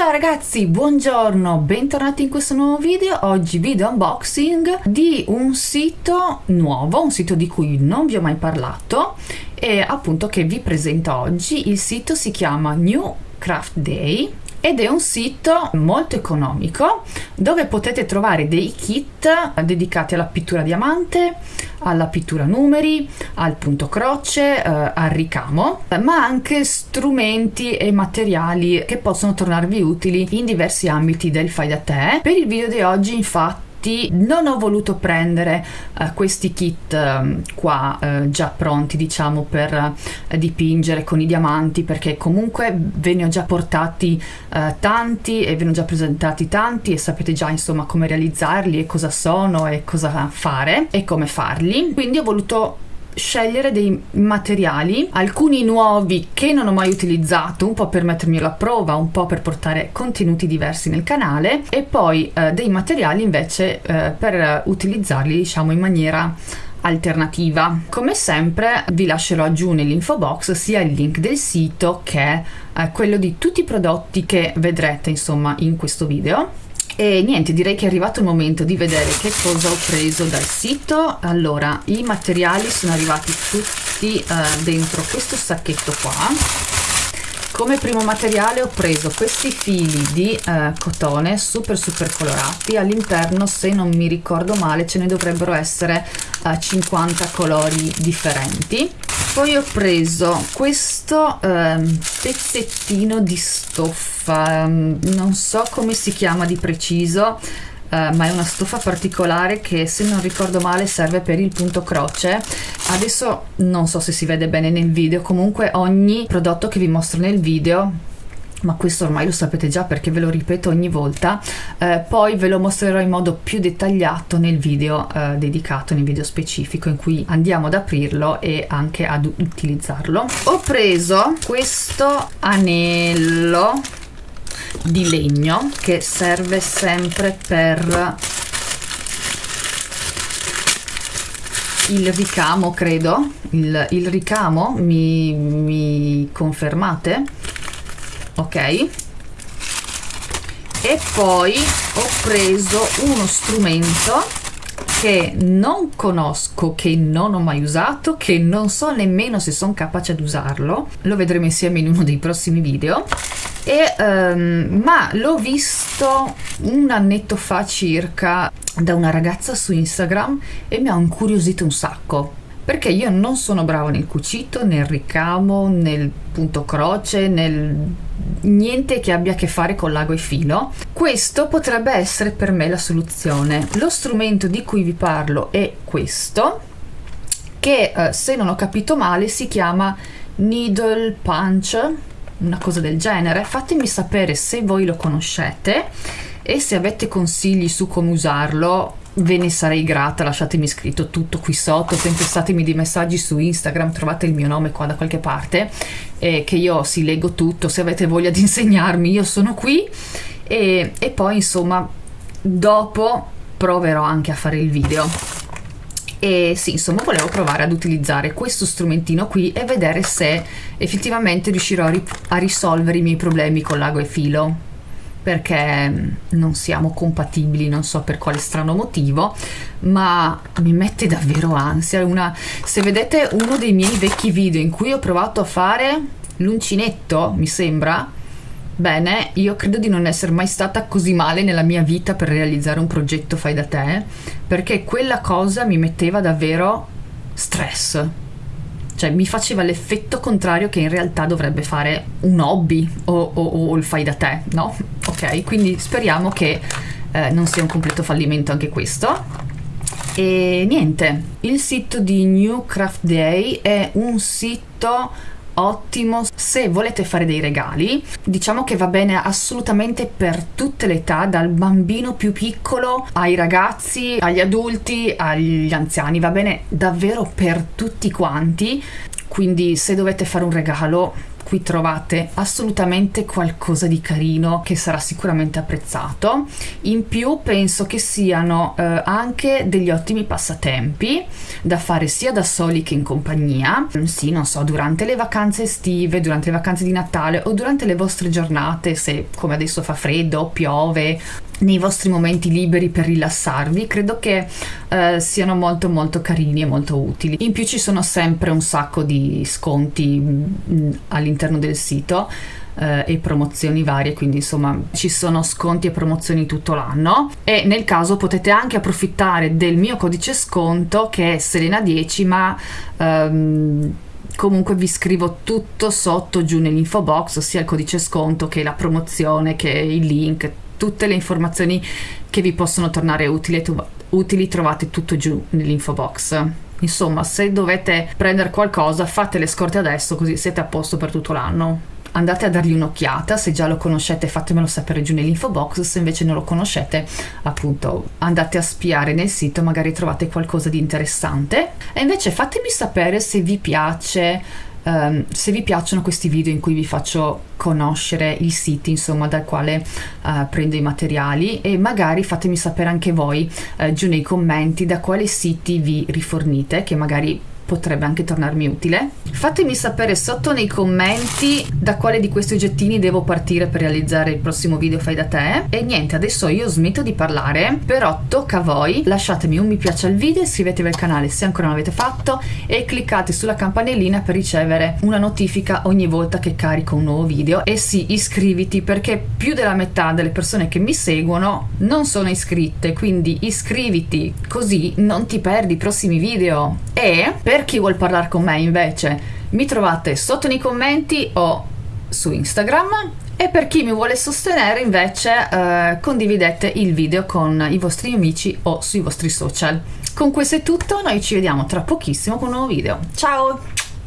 ciao ragazzi, buongiorno, bentornati in questo nuovo video. Oggi video unboxing di un sito nuovo, un sito di cui non vi ho mai parlato e appunto che vi presento oggi. Il sito si chiama New Craft Day ed è un sito molto economico dove potete trovare dei kit dedicati alla pittura diamante, alla pittura numeri, al punto croce, eh, al ricamo, ma anche strumenti e materiali che possono tornarvi utili in diversi ambiti del fai da te. Per il video di oggi infatti non ho voluto prendere uh, questi kit uh, qua uh, già pronti diciamo per dipingere con i diamanti perché comunque ve ne ho già portati tanti e ve ne ho già presentati tanti e sapete già insomma come realizzarli e cosa sono e cosa fare e come farli. Quindi ho voluto scegliere dei materiali, alcuni nuovi che non ho mai utilizzato, un po' per mettermi alla prova, un po' per portare contenuti diversi nel canale e poi eh, dei materiali invece eh, per utilizzarli diciamo in maniera alternativa. Come sempre vi lascerò giù nell'info box sia il link del sito che eh, quello di tutti i prodotti che vedrete insomma in questo video e niente, direi che è arrivato il momento di vedere che cosa ho preso dal sito. Allora, i materiali sono arrivati tutti eh, dentro questo sacchetto qua. Come primo materiale ho preso questi fili di eh, cotone super super colorati, all'interno se non mi ricordo male ce ne dovrebbero essere eh, 50 colori differenti. Poi ho preso questo um, pezzettino di stoffa. Um, non so come si chiama di preciso Uh, ma è una stoffa particolare che se non ricordo male serve per il punto croce. Adesso non so se si vede bene nel video comunque ogni prodotto che vi mostro nel video ma questo ormai lo sapete già perché ve lo ripeto ogni volta eh, poi ve lo mostrerò in modo più dettagliato nel video eh, dedicato nel video specifico in cui andiamo ad aprirlo e anche ad utilizzarlo. Ho preso questo anello di legno che serve sempre per il ricamo credo. Il, il ricamo mi, mi confermate? Ok. E poi ho preso uno strumento che non conosco, che non ho mai usato, che non so nemmeno se sono capace ad usarlo, lo vedremo insieme in uno dei prossimi video, e, um, ma l'ho visto un annetto fa circa da una ragazza su Instagram e mi ha incuriosito un sacco perché io non sono bravo nel cucito, nel ricamo, nel punto croce, nel niente che abbia a che fare con l'ago e filo. Questo potrebbe essere per me la soluzione. Lo strumento di cui vi parlo è questo, che eh, se non ho capito male si chiama needle punch, una cosa del genere. Fatemi sapere se voi lo conoscete e se avete consigli su come usarlo ve ne sarei grata, lasciatemi scritto tutto qui sotto, tempestatemi dei messaggi su Instagram, trovate il mio nome qua da qualche parte, eh, che io si leggo tutto, se avete voglia di insegnarmi io sono qui e, e poi insomma dopo proverò anche a fare il video e sì insomma volevo provare ad utilizzare questo strumentino qui e vedere se effettivamente riuscirò a, a risolvere i miei problemi con l'ago e filo perché mm, non siamo compatibili, non so per quale strano motivo, ma mi mette davvero ansia. Una, se vedete uno dei miei vecchi video in cui ho provato a fare l'uncinetto, mi sembra, bene, io credo di non essere mai stata così male nella mia vita per realizzare un progetto fai da te, perché quella cosa mi metteva davvero stress cioè mi faceva l'effetto contrario che in realtà dovrebbe fare un hobby o, o, o il fai da te, no? Ok, quindi speriamo che eh, non sia un completo fallimento anche questo. E niente, il sito di New Craft Day è un sito ottimo. Se volete fare dei regali diciamo che va bene assolutamente per tutte le età dal bambino più piccolo ai ragazzi agli adulti agli anziani va bene davvero per tutti quanti. Quindi se dovete fare un regalo qui trovate assolutamente qualcosa di carino che sarà sicuramente apprezzato. In più penso che siano eh, anche degli ottimi passatempi da fare sia da soli che in compagnia. Sì, non so, durante le vacanze estive, durante le vacanze di Natale o durante le vostre giornate, se come adesso fa freddo, piove nei vostri momenti liberi per rilassarvi credo che eh, siano molto molto carini e molto utili in più ci sono sempre un sacco di sconti mm, all'interno del sito eh, e promozioni varie quindi insomma ci sono sconti e promozioni tutto l'anno e nel caso potete anche approfittare del mio codice sconto che è Selena10 ma ehm, comunque vi scrivo tutto sotto giù nell'info box sia il codice sconto che la promozione che il link tutte le informazioni che vi possono tornare utili, utili trovate tutto giù nell'info box. Insomma, se dovete prendere qualcosa, fate le scorte adesso così siete a posto per tutto l'anno. Andate a dargli un'occhiata, se già lo conoscete fatemelo sapere giù nell'info box, se invece non lo conoscete appunto andate a spiare nel sito, magari trovate qualcosa di interessante. E invece fatemi sapere se vi piace Um, se vi piacciono questi video in cui vi faccio conoscere i siti insomma dal quale uh, prendo i materiali e magari fatemi sapere anche voi uh, giù nei commenti da quali siti vi rifornite che magari potrebbe anche tornarmi utile. Fatemi sapere sotto nei commenti da quale di questi oggettini devo partire per realizzare il prossimo video fai da te. E niente, adesso io smetto di parlare, però tocca a voi. Lasciatemi un mi piace al video, iscrivetevi al canale se ancora non l'avete fatto e cliccate sulla campanellina per ricevere una notifica ogni volta che carico un nuovo video. E sì, iscriviti perché più della metà delle persone che mi seguono non sono iscritte, quindi iscriviti così non ti perdi i prossimi video. E per per chi vuol parlare con me invece mi trovate sotto nei commenti o su Instagram e per chi mi vuole sostenere invece eh, condividete il video con i vostri amici o sui vostri social. Con questo è tutto, noi ci vediamo tra pochissimo con un nuovo video. Ciao!